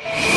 you